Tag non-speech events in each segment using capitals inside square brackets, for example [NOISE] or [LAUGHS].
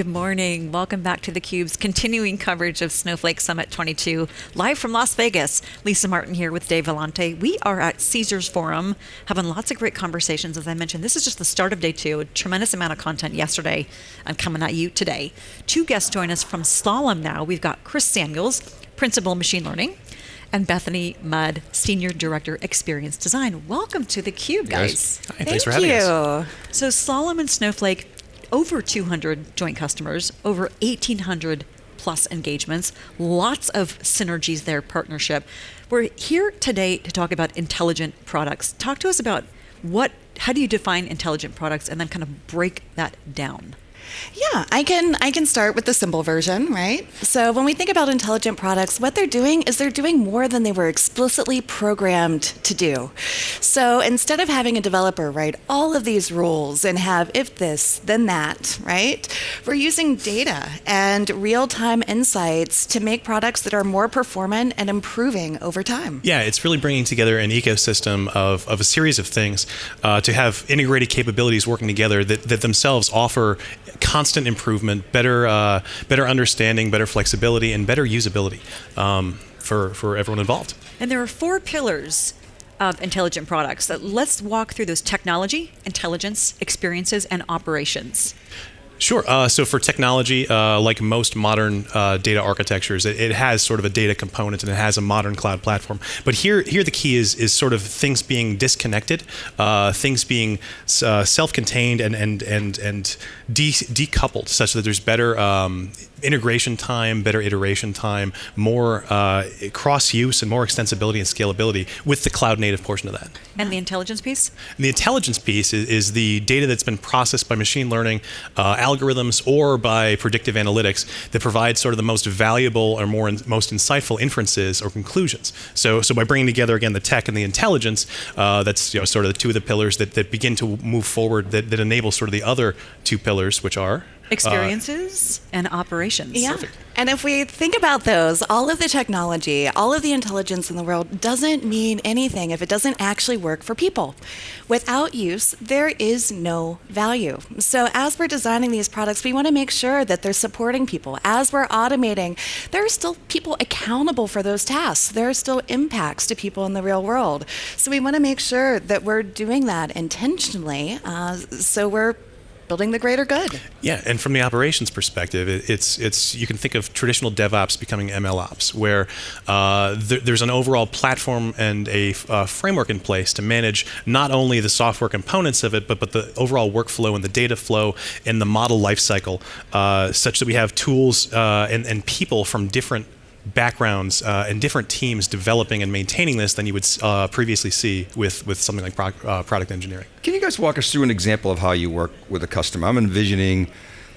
Good morning. Welcome back to theCUBE's continuing coverage of Snowflake Summit 22, live from Las Vegas. Lisa Martin here with Dave Vellante. We are at Caesars Forum, having lots of great conversations. As I mentioned, this is just the start of day two, a tremendous amount of content yesterday and coming at you today. Two guests join us from Slalom now. We've got Chris Samuels, Principal Machine Learning, and Bethany Mudd, Senior Director Experience Design. Welcome to theCUBE, guys. Hi, thanks for having you. us. So Slalom and Snowflake, over 200 joint customers, over 1,800 plus engagements, lots of synergies there, partnership. We're here today to talk about intelligent products. Talk to us about what, how do you define intelligent products and then kind of break that down? Yeah, I can I can start with the simple version, right? So when we think about intelligent products, what they're doing is they're doing more than they were explicitly programmed to do. So instead of having a developer write all of these rules and have if this, then that, right? We're using data and real-time insights to make products that are more performant and improving over time. Yeah, it's really bringing together an ecosystem of, of a series of things uh, to have integrated capabilities working together that, that themselves offer constant improvement, better uh, better understanding, better flexibility, and better usability um, for for everyone involved. And there are four pillars of intelligent products. That let's walk through those technology, intelligence, experiences, and operations. Sure. Uh, so for technology, uh, like most modern uh, data architectures, it, it, has sort of a data component and it has a modern cloud platform. But here, here the key is is sort of things being disconnected, uh, things being uh, self-contained and and and and de decoupled, such that there's better um, integration time, better iteration time, more uh, cross use, and more extensibility and scalability with the cloud native portion of that. And the intelligence piece? And the intelligence piece is, is, the data that's been processed by machine learning uh, algorithms or by predictive analytics that provide sort of the most valuable or more in, most insightful inferences or conclusions. So, so by bringing together again the tech and the intelligence, uh, that's you know, sort of the two of the pillars that, that begin to move forward that, that enable sort of the other two pillars, which are experiences uh, and operations. Yeah. Perfect. And if we think about those, all of the technology, all of the intelligence in the world doesn't mean anything if it doesn't actually work for people. Without use, there is no value. So as we're designing these products, we want to make sure that they're supporting people. As we're automating, there are still people accountable for those tasks. There are still impacts to people in the real world. So we want to make sure that we're doing that intentionally. Uh, so we're building the greater good. Yeah, and from the operations perspective, it, it's it's you can think of traditional DevOps becoming ML ops, where uh, th there's an overall platform and a uh, framework in place to manage not only the software components of it, but but the overall workflow and the data flow and the model lifecycle, uh, such that we have tools uh, and and people from different backgrounds uh, and different teams developing and maintaining this than you would uh, previously see with, with something like pro uh, product engineering. Can you guys walk us through an example of how you work with a customer? I'm envisioning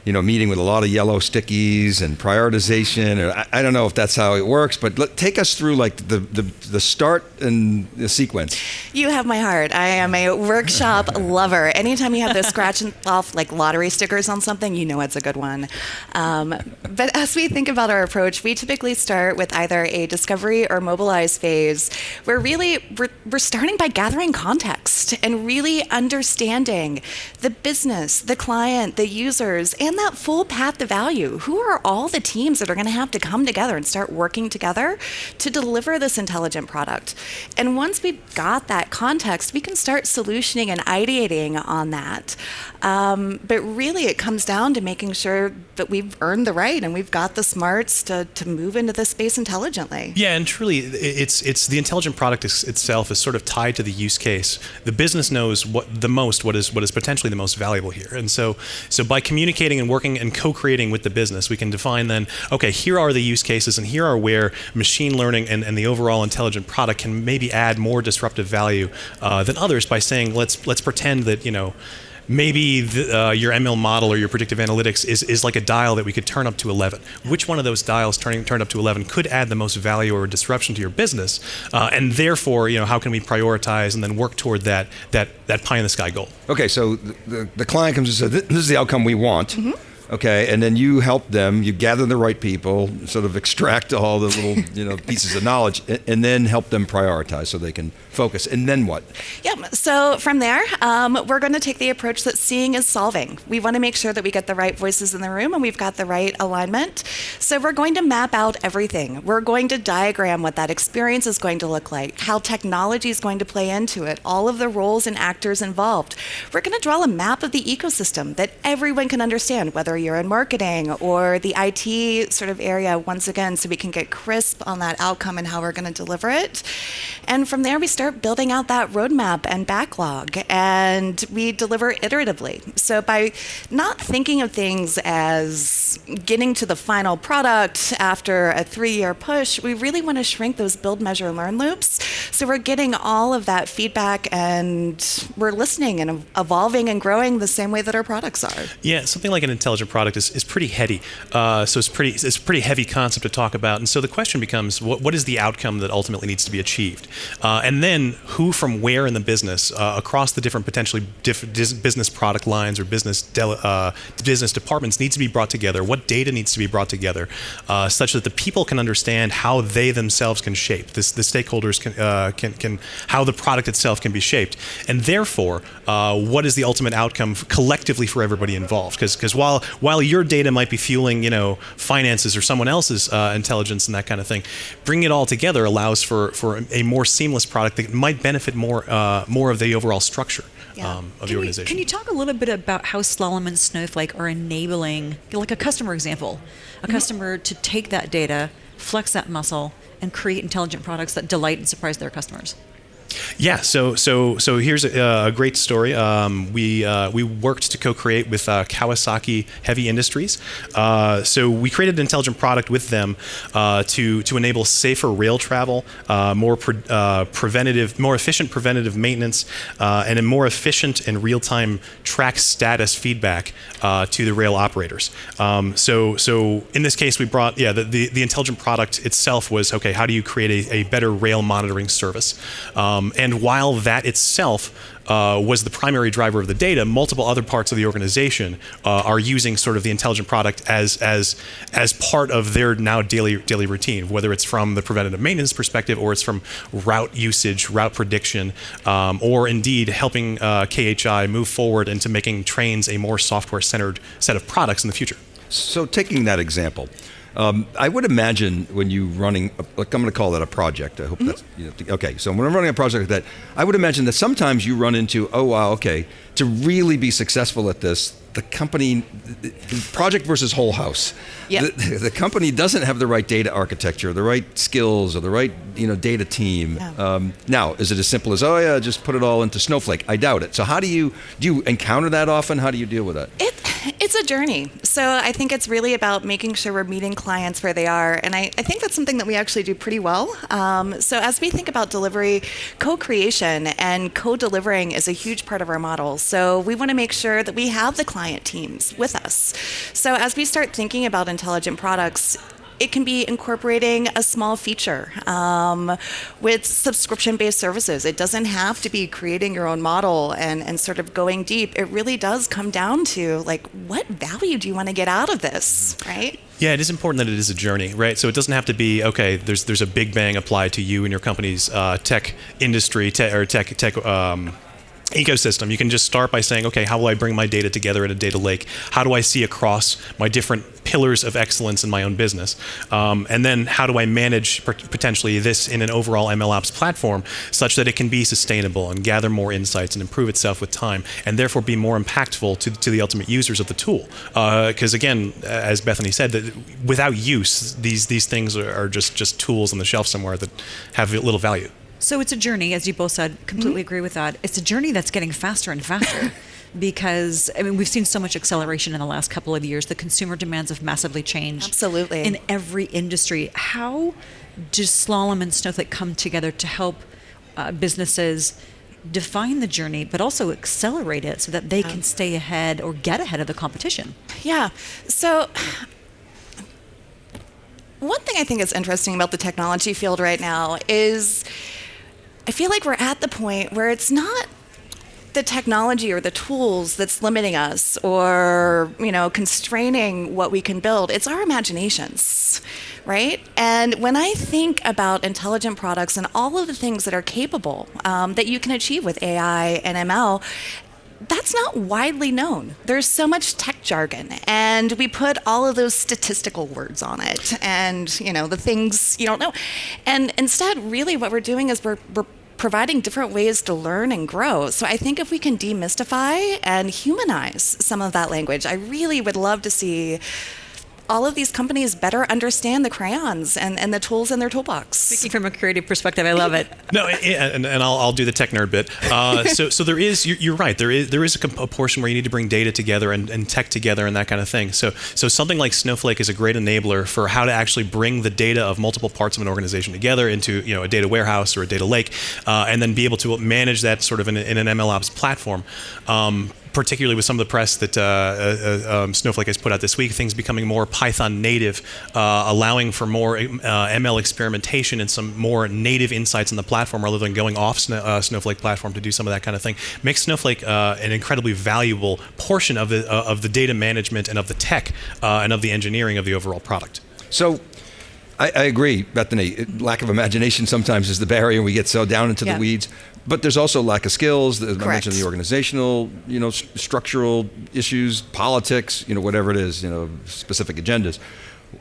you know, meeting with a lot of yellow stickies and prioritization. Or I, I don't know if that's how it works, but let, take us through like the, the, the start and the sequence. You have my heart. I am a workshop [LAUGHS] lover. Anytime you have those scratch [LAUGHS] off like lottery stickers on something, you know it's a good one. Um, but as we think about our approach, we typically start with either a discovery or mobilize phase, where really we're, we're starting by gathering context and really understanding the business, the client, the users, and that full path to value. Who are all the teams that are going to have to come together and start working together to deliver this intelligent product? And once we've got that context, we can start solutioning and ideating on that. Um, but really, it comes down to making sure that we've earned the right and we've got the smarts to, to move into this space intelligently. Yeah, and truly, it's it's the intelligent product itself is sort of tied to the use case. The business knows what the most, what is what is potentially the most valuable here, and so so by communicating and working and co-creating with the business, we can define then, okay, here are the use cases and here are where machine learning and, and the overall intelligent product can maybe add more disruptive value uh, than others by saying, let's let's pretend that, you know, maybe the, uh, your ML model or your predictive analytics is, is like a dial that we could turn up to 11. Which one of those dials turning turned up to 11 could add the most value or disruption to your business? Uh, and therefore, you know, how can we prioritize and then work toward that that that pie in the sky goal? Okay, so the, the, the client comes and says, "This is the outcome we want." Mm -hmm. Okay, and then you help them. You gather the right people, sort of extract all the little [LAUGHS] you know pieces of knowledge, and, then help them prioritize so they can focus. And then what? Yep. So from there, um, we're going to take the approach that seeing is solving. We want to make sure that we get the right voices in the room and we've got the right alignment. So we're going to map out everything. We're going to diagram what that experience is going to look like, how technology is going to play into it, all of the roles and actors involved. We're going to draw a map of the ecosystem that everyone can understand, whether you're in marketing or the IT sort of area, once again, so we can get crisp on that outcome and how we're going to deliver it. And from there, we start building out that roadmap and backlog, and we deliver iteratively. So by not thinking of things as getting to the final product after a three year push, we really want to shrink those build, measure, learn loops. So we're getting all of that feedback and we're listening and evolving and growing the same way that our products are. Yeah, something like an intelligent product is, is pretty heady. Uh, so it's pretty it's a pretty heavy concept to talk about. And so the question becomes, what, what is the outcome that ultimately needs to be achieved? Uh, and then who from where in the business uh, across the different potentially diff- business product lines or business uh, business departments needs to be brought together. What data needs to be brought together, uh, such that the people can understand how they themselves can shape this. The stakeholders can uh, can can how the product itself can be shaped, and therefore, what is the ultimate outcome collectively for everybody involved? Because because while while your data might be fueling you know finances or someone else's uh, intelligence and that kind of thing, bringing it all together allows for for a more seamless product that might benefit more uh, more of the overall structure Yeah. um, of Can the you, organization. can you talk a little bit about how Slalom and Snowflake are enabling, like a customer example, a customer to take that data, flex that muscle, and create intelligent products that delight and surprise their customers? Yeah, so so so here's a, a great story. Um, we uh, we worked to co-create with uh, Kawasaki Heavy Industries. Uh, so we created an intelligent product with them uh, to to enable safer rail travel, uh, more pre- uh, preventative, more efficient preventative maintenance, and a more efficient and real-time track status feedback to the rail operators. Um, so so in this case, we brought yeah the, the the intelligent product itself was okay. How do you create a, a better rail monitoring service? Um, and while that itself uh, was the primary driver of the data, multiple other parts of the organization uh, are using sort of the intelligent product as as as part of their now daily daily routine, whether it's from the preventative maintenance perspective or it's from route usage, route prediction, um, or indeed helping uh, KHI move forward into making trains a more software-centered set of products in the future. So taking that example, um, I would imagine when you running, like I'm going to call that a project. I hope that's you know, okay. So when I'm running a project like that, I would imagine that sometimes you run into, oh wow, okay, to really be successful at this, the company, project versus whole house. Yep. The, the company doesn't have the right data architecture, the right skills, or the right you know data team. Yeah. Um, now, is it as simple as oh yeah, just put it all into Snowflake? I doubt it. So how do you do you encounter that often? How do you deal with that? It, it's a journey. So I think it's really about making sure we're meeting clients where they are. And I, I think that's something that we actually do pretty well. Um, so as we think about delivery, co creation and co delivering is a huge part of our model. So we want to make sure that we have the client teams with us. So as we start thinking about intelligent products, it can be incorporating a small feature um, with subscription based services. It doesn't have to be creating your own model and, and sort of going deep. It really does come down to like, what value do you want to get out of this, right? Yeah, it is important that it is a journey, right? So it doesn't have to be okay. There's there's a big bang applied to you and your company's uh, tech industry te- or tech tech. Um, ecosystem. You can just start by saying okay how will i bring my data together in a data lake? How do i see across my different pillars of excellence in my own business? Um, and then how do i manage potentially this in an overall mlops platform such that it can be sustainable and gather more insights and improve itself with time and therefore be more impactful to, to the ultimate users of the tool? Because again as bethany said that without use these these things are, are just just tools on the shelf somewhere that have little value So it's a journey, as you both said. Completely agree with that. It's a journey that's getting faster and faster. [LAUGHS] Because I mean, we've seen so much acceleration in the last couple of years. The consumer demands have massively changed. Absolutely. in every industry. How does Slalom and Snowflake come together to help uh, businesses define the journey, but also accelerate it so that they can stay ahead or get ahead of the competition? Yeah. So one thing I think is interesting about the technology field right now is I feel like we're at the point where it's not the technology or the tools that's limiting us or you know constraining what we can build. It's our imaginations right? And when i think about intelligent products and all of the things that are capable um, that you can achieve with ai and ml that's not widely known. There's so much tech jargon, and we put all of those statistical words on it, and you know the things you don't know. And instead, really, what we're doing is we're, we're providing different ways to learn and grow. So I think if we can demystify and humanize some of that language, I really would love to see all of these companies better understand the crayons and, and the tools in their toolbox. Speaking from a creative perspective, I love it. [LAUGHS] No, and, and I'll, I'll do the tech nerd bit. Uh, [LAUGHS] so, so there is, you're, you're, right. There is, there is a, a, portion where you need to bring data together and, and tech together and that kind of thing. So, so something like Snowflake is a great enabler for how to actually bring the data of multiple parts of an organization together into, you know, a data warehouse or a data lake, uh, and then be able to manage that sort of in, in an MLOps platform. Um, particularly with some of the press that uh, uh, um, Snowflake has put out this week, things becoming more Python native, uh, allowing for more uh, ML experimentation and some more native insights in the platform rather than going off Snow, uh, Snowflake platform to do some of that kind of thing, makes Snowflake uh, an incredibly valuable portion of the of the data management and of the tech and of the engineering of the overall product. So. I, I agree, Bethany. Lack of imagination sometimes is the barrier. We get so down into yeah. the weeds but there's also lack of skills. As I mentioned the organizational, you know, st- structural issues, politics, you know, whatever it is, you know, specific agendas.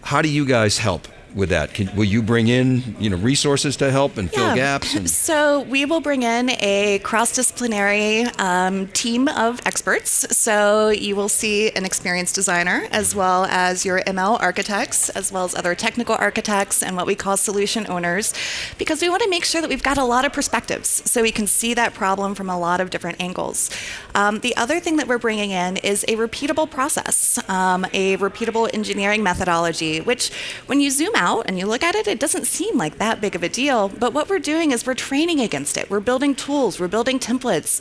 How do you guys help with that? Can, will you bring in you know resources to help and fill gaps? And- [LAUGHS] so we will bring in a cross-disciplinary um, team of experts. So you will see an experienced designer as well as your ML architects, as well as other technical architects and what we call solution owners, because we want to make sure that we've got a lot of perspectives, so we can see that problem from a lot of different angles. Um, the other thing that we're bringing in is a repeatable process, um, a repeatable engineering methodology, which when you zoom out out and you look at it, it doesn't seem like that big of a deal. But what we're doing is we're training against it. We're building tools, we're building templates,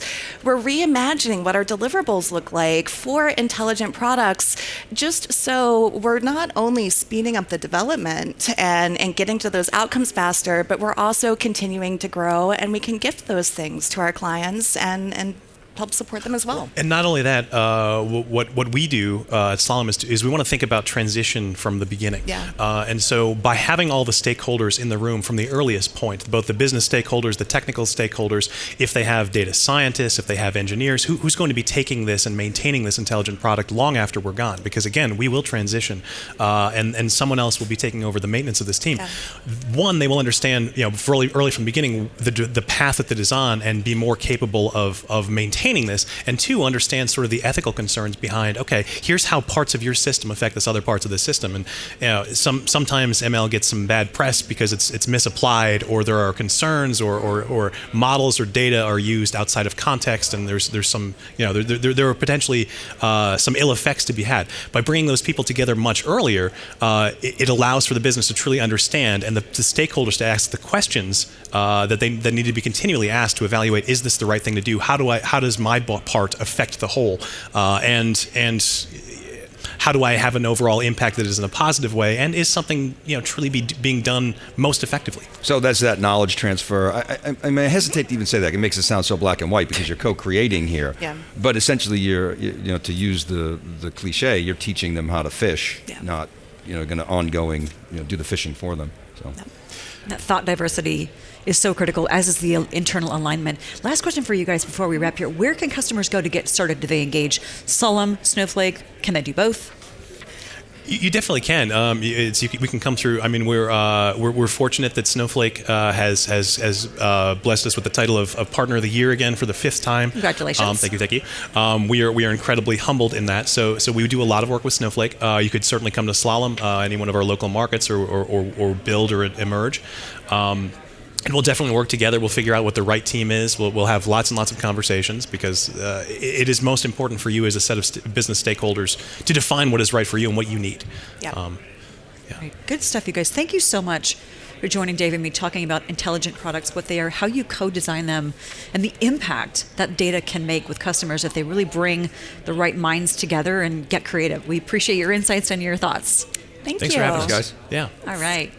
we're reimagining what our deliverables look like for intelligent products, just so we're not only speeding up the development and, and getting to those outcomes faster, but we're also continuing to grow and we can gift those things to our clients and, and help support them as well. And not only that, uh, what what we do uh, at Slalom is, is, we want to think about transition from the beginning. Yeah. Uh, and so by having all the stakeholders in the room from the earliest point, both the business stakeholders, the technical stakeholders, if they have data scientists, if they have engineers, who, who's going to be taking this and maintaining this intelligent product long after we're gone? Because again, we will transition, uh, and and someone else will be taking over the maintenance of this team. Yeah. One, they will understand, you know, early early from the beginning the the path that it is on, and be more capable of of maintaining maintaining this, and two, understand sort of the ethical concerns behind. Okay, here's how parts of your system affect this other parts of the system, and you know, some sometimes ML gets some bad press because it's it's misapplied, or there are concerns, or or, or models or data are used outside of context, and there's there's some you know there there, there are potentially uh, some ill effects to be had by bringing those people together much earlier. Uh, it, it, allows for the business to truly understand and the, the stakeholders to ask the questions uh, that they that need to be continually asked to evaluate: Is this the right thing to do? How do I how does does my part affect the whole? Uh, and and how do I have an overall impact that is in a positive way and is something you know truly be being done most effectively? So that's that knowledge transfer. I, I, I, mean, I hesitate to even say that. It makes it sound so black and white because you're co-creating here. Yeah. But essentially, you're you know to use the the cliche, you're teaching them how to fish, yeah. not you know going to ongoing you know do the fishing for them. So. That thought diversity is so critical, as is the internal alignment. Last question for you guys before we wrap here. Where can customers go to get started? Do they engage Slalom, Snowflake? Can they do both? You definitely can. Um, you, we can come through. I mean, we're uh, we're, we're, fortunate that Snowflake uh, has has has uh, blessed us with the title of, of, Partner of the Year again for the fifth time. Congratulations! Um, thank you, thank you. Um, we are we are incredibly humbled in that. So so we do a lot of work with Snowflake. Uh, you could certainly come to Slalom, uh, any one of our local markets, or or, or, or build or emerge. Um, and we'll definitely work together. We'll figure out what the right team is. We'll, we'll have lots and lots of conversations because uh, it, it is most important for you as a set of st- business stakeholders to define what is right for you and what you need. Yeah. Um, yeah. Right. Good stuff, you guys. Thank you so much for joining Dave and me talking about intelligent products, what they are, how you co design them, and the impact that data can make with customers if they really bring the right minds together and get creative. We appreciate your insights and your thoughts. Thank Thanks you. for having us, guys. Yeah. All right.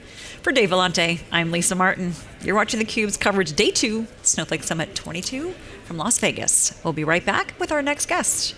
For Dave Vellante, I'm Lisa Martin. You're watching theCUBE's coverage day two, Snowflake Summit 22 from Las Vegas. We'll be right back with our next guest.